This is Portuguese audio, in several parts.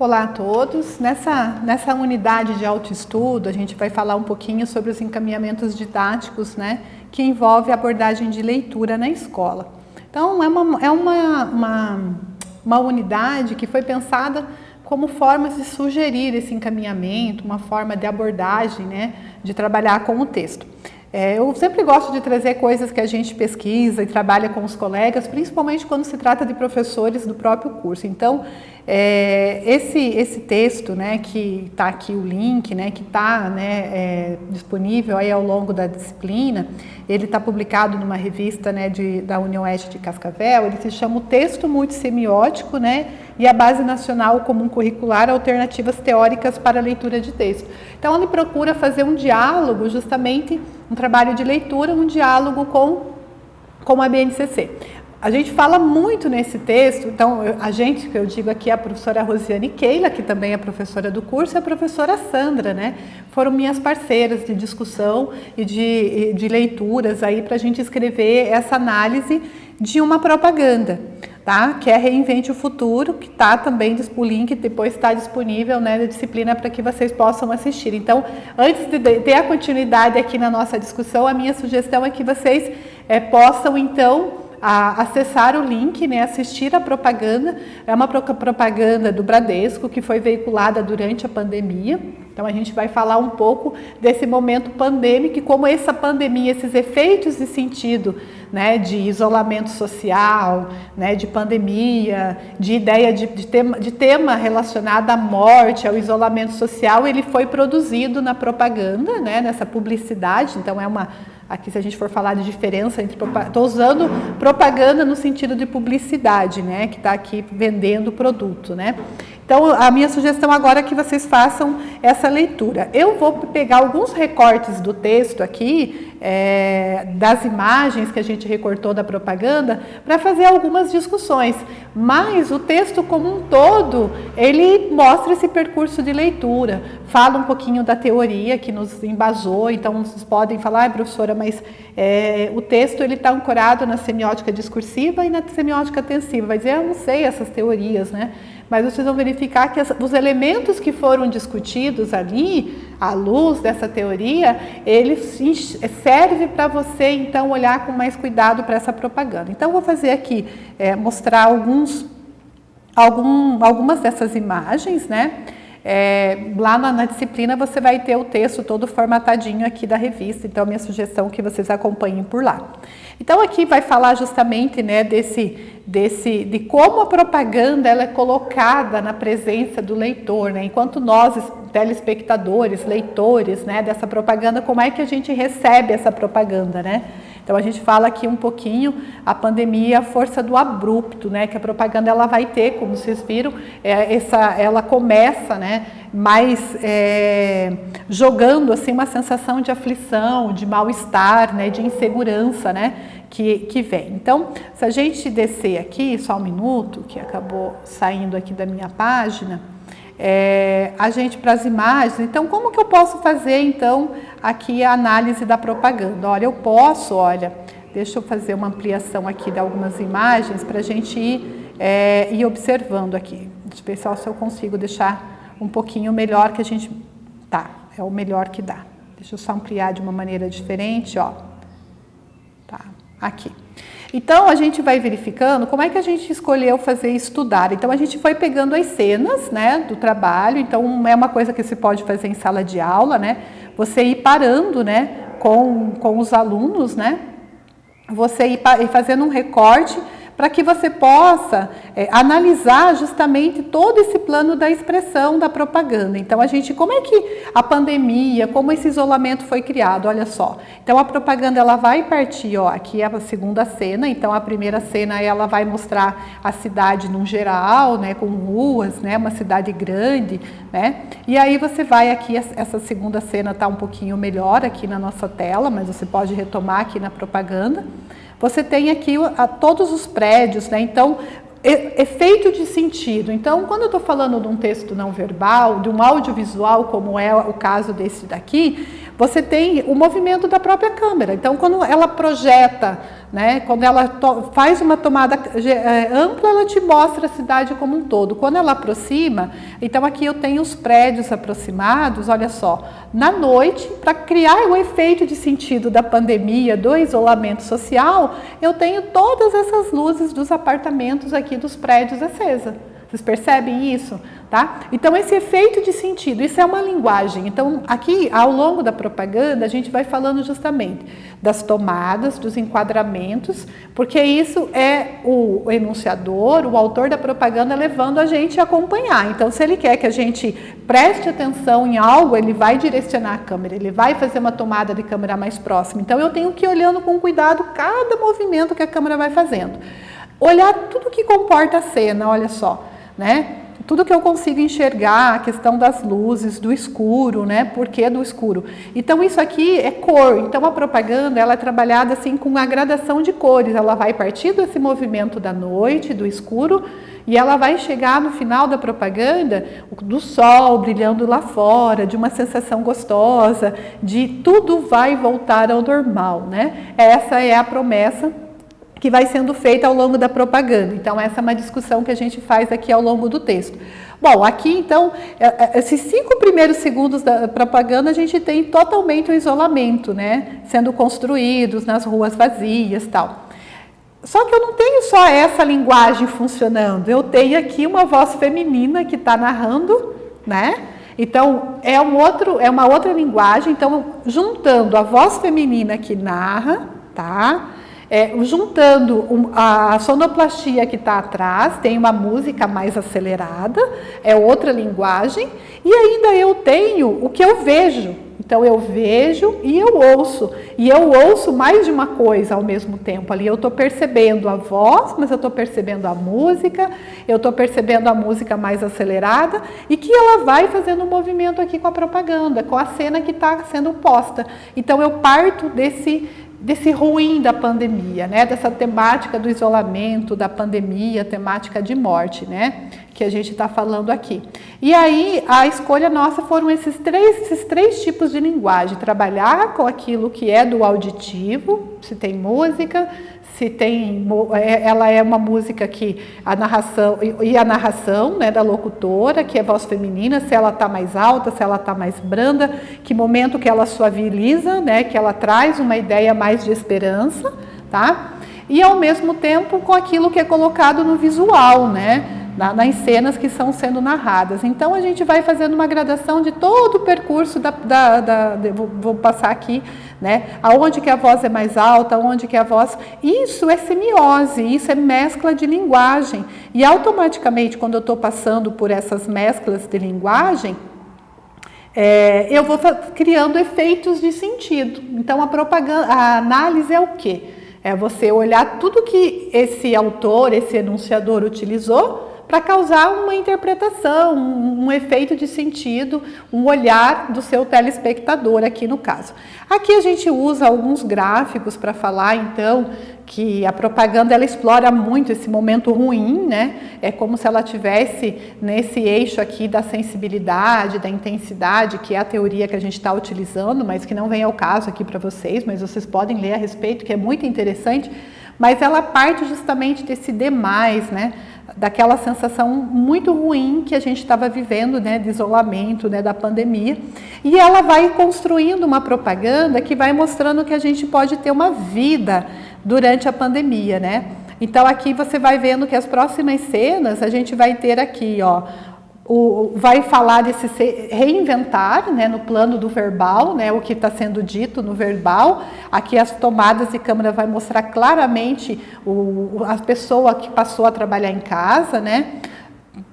Olá a todos. Nessa, nessa unidade de autoestudo, a gente vai falar um pouquinho sobre os encaminhamentos didáticos, né, que envolve a abordagem de leitura na escola. Então, é uma, é uma, uma, uma unidade que foi pensada como formas de sugerir esse encaminhamento, uma forma de abordagem, né, de trabalhar com o texto. É, eu sempre gosto de trazer coisas que a gente pesquisa e trabalha com os colegas, principalmente quando se trata de professores do próprio curso. Então, é, esse, esse texto, né, que está aqui o link, né, que está né, é, disponível aí ao longo da disciplina, ele está publicado numa revista né, de, da União Oeste de Cascavel, ele se chama o Texto Multissemiótico né, e a Base Nacional Comum Curricular Alternativas Teóricas para a Leitura de Texto. Então, ele procura fazer um diálogo, justamente um trabalho de leitura, um diálogo com, com a BNCC. A gente fala muito nesse texto, então a gente, que eu digo aqui, a professora Rosiane Keila, que também é professora do curso, e a professora Sandra, né? Foram minhas parceiras de discussão e de, de leituras aí para a gente escrever essa análise de uma propaganda, tá? Que é Reinvente o Futuro, que está também, o link depois está disponível né, na disciplina para que vocês possam assistir. Então, antes de ter a continuidade aqui na nossa discussão, a minha sugestão é que vocês é, possam, então, a acessar o link, né, assistir a propaganda. É uma propaganda do Bradesco que foi veiculada durante a pandemia. Então a gente vai falar um pouco desse momento pandêmico e como essa pandemia, esses efeitos de sentido, né, de isolamento social, né, de pandemia, de ideia de, de, tema, de tema relacionado à morte, ao isolamento social, ele foi produzido na propaganda, né, nessa publicidade. Então é uma Aqui, se a gente for falar de diferença entre... Estou usando propaganda no sentido de publicidade, né? Que está aqui vendendo o produto, né? Então, a minha sugestão agora é que vocês façam essa leitura. Eu vou pegar alguns recortes do texto aqui, é, das imagens que a gente recortou da propaganda, para fazer algumas discussões. Mas o texto como um todo, ele mostra esse percurso de leitura, fala um pouquinho da teoria que nos embasou, então vocês podem falar, ah, professora, mas é, o texto ele está ancorado na semiótica discursiva e na semiótica tensiva. Vai dizer, eu não sei essas teorias, né? Mas vocês vão verificar que os elementos que foram discutidos ali, à luz dessa teoria, ele serve para você, então, olhar com mais cuidado para essa propaganda. Então, vou fazer aqui, é, mostrar alguns, algum, algumas dessas imagens, né? É, lá na, na, disciplina você vai ter o texto todo formatadinho aqui da revista, então minha sugestão é que vocês acompanhem por lá. Então aqui vai falar justamente né, desse, desse, de como a propaganda ela é colocada na presença do leitor, né? enquanto nós, telespectadores, leitores né, dessa propaganda, como é que a gente recebe essa propaganda, né? Então a gente fala aqui um pouquinho a pandemia, a força do abrupto, né? Que a propaganda ela vai ter, como vocês viram, é, essa, ela começa, né? Mais é, jogando assim uma sensação de aflição, de mal-estar, né? De insegurança, né? Que, que vem. Então, se a gente descer aqui, só um minuto, que acabou saindo aqui da minha página, é, a gente para as imagens. Então, como que eu posso fazer, então, aqui a análise da propaganda? Olha, eu posso, olha, deixa eu fazer uma ampliação aqui de algumas imagens para a gente ir, é, ir observando aqui. Deixa eu ver se eu consigo deixar um pouquinho melhor que a gente... Tá, é o melhor que dá. Deixa eu só ampliar de uma maneira diferente, ó. Tá, aqui. Então, a gente vai verificando como é que a gente escolheu fazer estudar. Então, a gente foi pegando as cenas né, do trabalho. Então, é uma coisa que se pode fazer em sala de aula, né? Você ir parando né, com, com os alunos, né? Você ir, fazendo um recorte para que você possa é, analisar justamente todo esse plano da expressão da propaganda. Então, a gente, como é que a pandemia, como esse isolamento foi criado? Olha só. Então, a propaganda ela vai partir, ó, aqui é a segunda cena. Então, a primeira cena ela vai mostrar a cidade num geral, né, com ruas, né, uma cidade grande, né? E aí você vai aqui, essa segunda cena está um pouquinho melhor aqui na nossa tela, mas você pode retomar aqui na propaganda. Você tem aqui a, todos os prédios, né? Então, efeito de sentido. Então, quando eu estou falando de um texto não verbal, de um audiovisual, como é o caso desse daqui, você tem o movimento da própria câmera. Então, quando ela projeta né? Quando ela faz uma tomada é, ampla, ela te mostra a cidade como um todo. Quando ela aproxima, então aqui eu tenho os prédios aproximados, olha só, na noite, para criar o efeito de sentido da pandemia, do isolamento social, eu tenho todas essas luzes dos apartamentos aqui dos prédios acesa. Vocês percebem isso? Tá? Então, esse efeito de sentido, isso é uma linguagem. Então, aqui, ao longo da propaganda, a gente vai falando justamente das tomadas, dos enquadramentos, porque isso é o enunciador, o autor da propaganda, levando a gente a acompanhar. Então, se ele quer que a gente preste atenção em algo, ele vai direcionar a câmera, ele vai fazer uma tomada de câmera mais próxima. Então, eu tenho que ir olhando com cuidado cada movimento que a câmera vai fazendo. Olhar tudo que comporta a cena, olha só, né? tudo que eu consigo enxergar, a questão das luzes, do escuro, né? Por que do escuro? Então isso aqui é cor, então a propaganda ela é trabalhada assim com a gradação de cores, ela vai partir desse movimento da noite, do escuro, e ela vai chegar no final da propaganda do sol brilhando lá fora, de uma sensação gostosa, de tudo vai voltar ao normal, né? Essa é a promessa que vai sendo feita ao longo da propaganda. Então, essa é uma discussão que a gente faz aqui ao longo do texto. Bom, aqui então, é, é, esses cinco primeiros segundos da propaganda, a gente tem totalmente o isolamento, né? Sendo construídos nas ruas vazias tal. Só que eu não tenho só essa linguagem funcionando, eu tenho aqui uma voz feminina que está narrando, né? Então, é, um outro, é uma outra linguagem, então, juntando a voz feminina que narra, tá? É, juntando a sonoplastia que está atrás, tem uma música mais acelerada, é outra linguagem, e ainda eu tenho o que eu vejo. Então eu vejo e eu ouço, e eu ouço mais de uma coisa ao mesmo tempo ali. Eu estou percebendo a voz, mas eu estou percebendo a música, eu estou percebendo a música mais acelerada e que ela vai fazendo um movimento aqui com a propaganda, com a cena que está sendo posta. Então eu parto desse desse ruim da pandemia, né? Dessa temática do isolamento, da pandemia, temática de morte, né? Que a gente está falando aqui. E aí a escolha nossa foram esses três, esses três tipos de linguagem: trabalhar com aquilo que é do auditivo, se tem música, se tem, é, ela é uma música que a narração e a narração né, da locutora, que é voz feminina, se ela está mais alta, se ela está mais branda, que momento que ela suaviza, né, que ela traz uma ideia mais de esperança, tá? E ao mesmo tempo com aquilo que é colocado no visual, né? Nas cenas que são sendo narradas. Então a gente vai fazendo uma gradação de todo o percurso da, da, da vou, vou, passar aqui, né? Aonde que a voz é mais alta, aonde que a voz. Isso é semiose, isso é mescla de linguagem. E automaticamente, quando eu estou passando por essas mesclas de linguagem, é, eu vou criando efeitos de sentido. Então a propaganda, a análise é o quê? É você olhar tudo que esse autor, esse enunciador utilizou para causar uma interpretação, um, um, efeito de sentido, um olhar do seu telespectador aqui no caso. Aqui a gente usa alguns gráficos para falar então que a propaganda ela explora muito esse momento ruim, né? É como se ela tivesse nesse eixo aqui da sensibilidade, da intensidade, que é a teoria que a gente está utilizando, mas que não vem ao caso aqui para vocês, mas vocês podem ler a respeito, que é muito interessante. Mas ela parte justamente desse demais, né? daquela sensação muito ruim que a gente estava vivendo, né, de isolamento, né, da pandemia. E ela vai construindo uma propaganda que vai mostrando que a gente pode ter uma vida durante a pandemia, né? Então aqui você vai vendo que as próximas cenas a gente vai ter aqui, ó, o, vai falar desse reinventar, né, no plano do verbal, né, o que está sendo dito no verbal. Aqui as tomadas de câmera vai mostrar claramente o, a pessoa que passou a trabalhar em casa, né,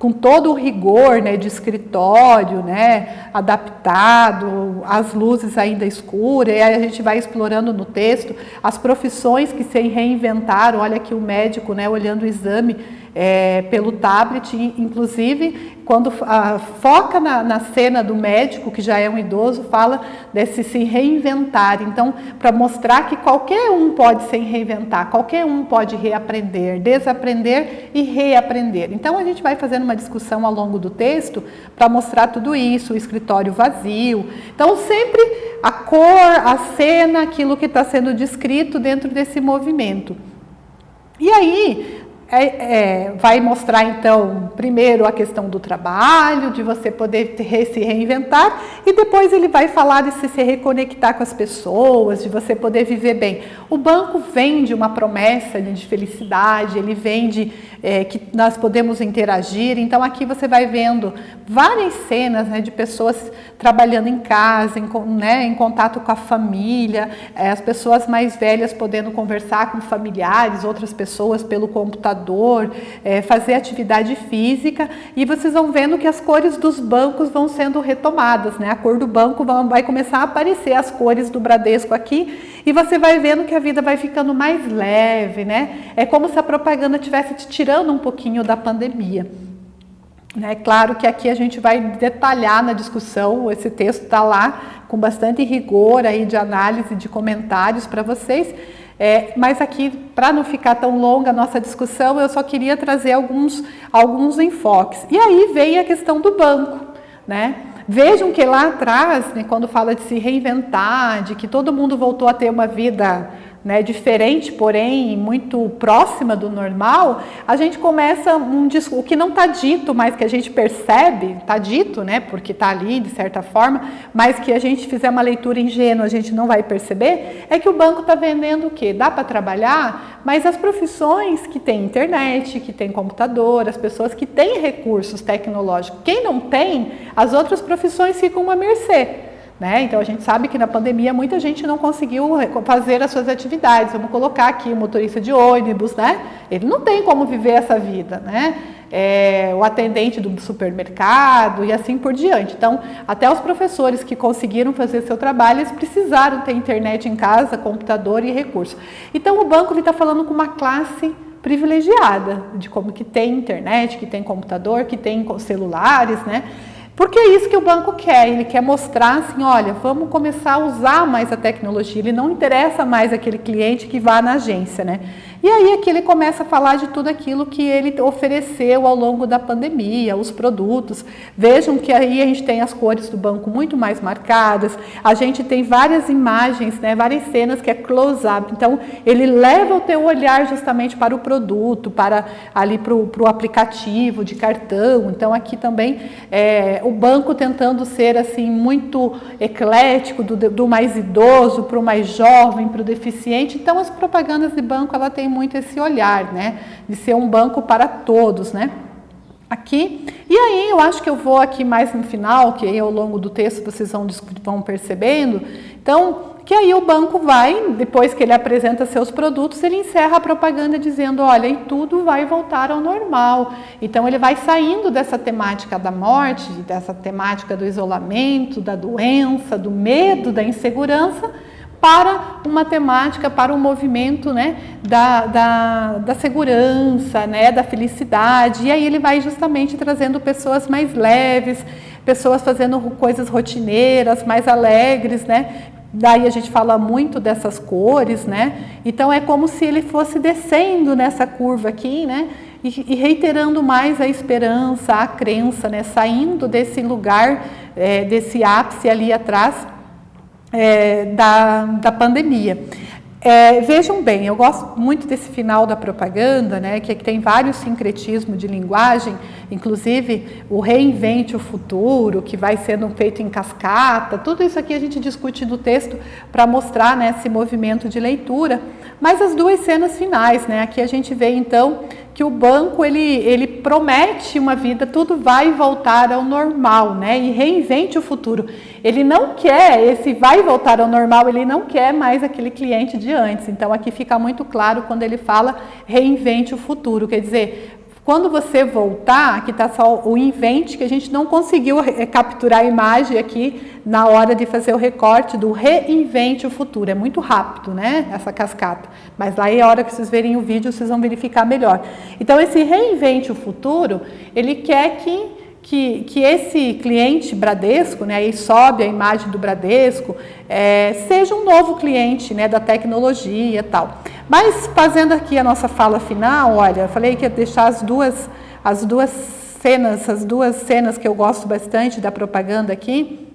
com todo o rigor né, de escritório, né, adaptado, as luzes ainda escuras, e aí a gente vai explorando no texto as profissões que se reinventaram. Olha aqui o médico né, olhando o exame é, pelo tablet, inclusive quando a, foca na, na, cena do médico, que já é um idoso, fala desse se reinventar. Então, para mostrar que qualquer um pode se reinventar, qualquer um pode reaprender, desaprender e reaprender. Então, a gente vai fazendo uma discussão ao longo do texto para mostrar tudo isso, o escritório vazio. Então, sempre a cor, a cena, aquilo que está sendo descrito dentro desse movimento. E aí, é, é, vai mostrar então, primeiro a questão do trabalho, de você poder ter, se reinventar, e depois ele vai falar de se, se reconectar com as pessoas, de você poder viver bem. O banco vende uma promessa de felicidade, ele vende é, que nós podemos interagir, então aqui você vai vendo várias cenas né, de pessoas trabalhando em casa, em, né, em contato com a família, é, as pessoas mais velhas podendo conversar com familiares, outras pessoas pelo computador, é, fazer atividade física e vocês vão vendo que as cores dos bancos vão sendo retomadas, né? A cor do banco vai começar a aparecer as cores do Bradesco aqui e você vai vendo que a vida vai ficando mais leve, né? É como se a propaganda estivesse te tirando um pouquinho da pandemia. É claro que aqui a gente vai detalhar na discussão, esse texto está lá com bastante rigor aí de análise, de comentários para vocês, é, mas aqui, para não ficar tão longa a nossa discussão, eu só queria trazer alguns, alguns enfoques. E aí vem a questão do banco, né? Vejam que lá atrás, né, quando fala de se reinventar, de que todo mundo voltou a ter uma vida né, diferente, porém muito próxima do normal, a gente começa um o que não está dito, mas que a gente percebe, está dito, né, porque está ali de certa forma, mas que a gente fizer uma leitura ingênua, a gente não vai perceber, é que o banco está vendendo o quê? Dá para trabalhar, mas as profissões que têm internet, que têm computador, as pessoas que têm recursos tecnológicos, quem não tem, as outras profissões ficam à mercê. Né? Então a gente sabe que na pandemia muita gente não conseguiu fazer as suas atividades. Vamos colocar aqui o motorista de ônibus, né? Ele não tem como viver essa vida, né? É, o atendente do supermercado e assim por diante. Então, até os professores que conseguiram fazer seu trabalho, eles precisaram ter internet em casa, computador e recurso. Então, o banco está falando com uma classe privilegiada, de como que tem internet, que tem computador, que tem celulares, né? Porque é isso que o banco quer, ele quer mostrar assim, olha, vamos começar a usar mais a tecnologia, ele não interessa mais aquele cliente que vá na agência, né? E aí aqui ele começa a falar de tudo aquilo que ele ofereceu ao longo da pandemia, os produtos. Vejam que aí a gente tem as cores do banco muito mais marcadas, a gente tem várias imagens, né, várias cenas que é close-up. Então, ele leva o teu olhar justamente para o produto, para ali para o aplicativo de cartão. Então, aqui também é, o banco tentando ser assim muito eclético, do, do mais idoso para o mais jovem, para o deficiente. Então, as propagandas de banco, ela tem muito esse olhar, né? De ser um banco para todos, né? Aqui. E aí eu acho que eu vou aqui mais no final, que aí ao longo do texto vocês vão, vão percebendo. Então, que aí o banco vai, depois que ele apresenta seus produtos, ele encerra a propaganda dizendo, olha, e tudo vai voltar ao normal. Então ele vai saindo dessa temática da morte, dessa temática do isolamento, da doença, do medo, da insegurança, para uma temática, para um movimento né, da, da, da, segurança, né, da felicidade. E aí ele vai justamente trazendo pessoas mais leves, pessoas fazendo coisas rotineiras, mais alegres, né? Daí a gente fala muito dessas cores, né? Então é como se ele fosse descendo nessa curva aqui, né? E, e reiterando mais a esperança, a crença, né? Saindo desse lugar, é, desse ápice ali atrás, é, da, da pandemia. É, vejam bem, eu gosto muito desse final da propaganda, né, que, tem vários sincretismos de linguagem, inclusive o reinvente o futuro, que vai sendo feito em cascata, tudo isso aqui a gente discute no texto para mostrar né, esse movimento de leitura, mas as duas cenas finais, né, aqui a gente vê então que o banco ele, ele promete uma vida, tudo vai voltar ao normal, né? E reinvente o futuro. Ele não quer, esse vai voltar ao normal, ele não quer mais aquele cliente de antes. Então aqui fica muito claro quando ele fala reinvente o futuro, quer dizer, Quando você voltar, aqui está só o invente, que a gente não conseguiu capturar a imagem aqui na hora de fazer o recorte do reinvente o futuro. É muito rápido, né, essa cascata. Mas lá é a hora que vocês verem o vídeo, vocês vão verificar melhor. Então, esse reinvente o futuro, ele quer que que, que esse cliente Bradesco, né, aí sobe a imagem do Bradesco, é, seja um novo cliente né, da tecnologia e tal. Mas fazendo aqui a nossa fala final, olha, falei que ia deixar as duas, as duas cenas, as duas cenas que eu gosto bastante da propaganda aqui,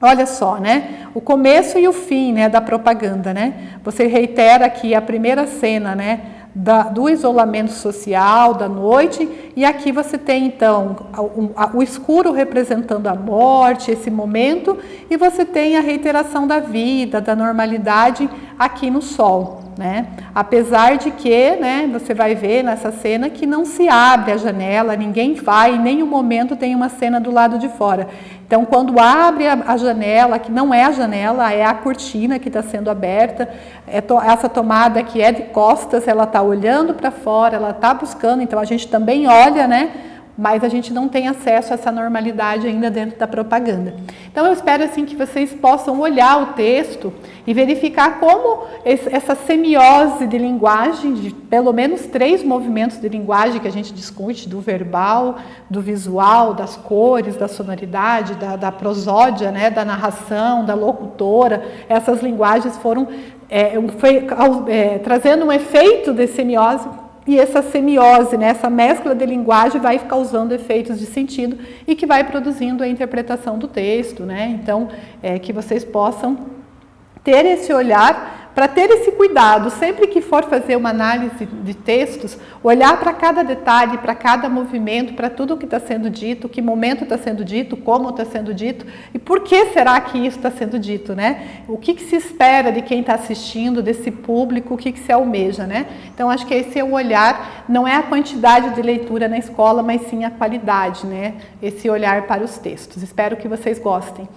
Olha só, né? O começo e o fim, né, da propaganda, né? Você reitera aqui a primeira cena, né? da, do isolamento social, da noite, e aqui você tem então o, o, escuro representando a morte, esse momento, e você tem a reiteração da vida, da normalidade aqui no sol. Né? Apesar de que, né, você vai ver nessa cena que não se abre a janela, ninguém vai, em nenhum momento tem uma cena do lado de fora. Então, quando abre a, janela, que não é a janela, é a cortina que está sendo aberta, é to, essa tomada que é de costas, ela está olhando para fora, ela está buscando, então a gente também olha, né? Mas a gente não tem acesso a essa normalidade ainda dentro da propaganda. Então eu espero assim que vocês possam olhar o texto e verificar como essa semiose de linguagem, de pelo menos três movimentos de linguagem que a gente discute, do verbal, do visual, das cores, da sonoridade, da, da prosódia, né, da narração, da locutora, essas linguagens foram é, foi, é, trazendo um efeito de semiose e essa semiose, né, essa mescla de linguagem vai causando efeitos de sentido e que vai produzindo a interpretação do texto. Né? Então, é, que vocês possam ter esse olhar para ter esse cuidado, sempre que for fazer uma análise de textos, olhar para cada detalhe, para cada movimento, para tudo o que está sendo dito, que momento está sendo dito, como está sendo dito e por que será que isso está sendo dito, né? O que, que se espera de quem está assistindo, desse público, o que, que se almeja, né? Então, acho que esse é o olhar, não é a quantidade de leitura na escola, mas sim a qualidade, né? Esse olhar para os textos. Espero que vocês gostem.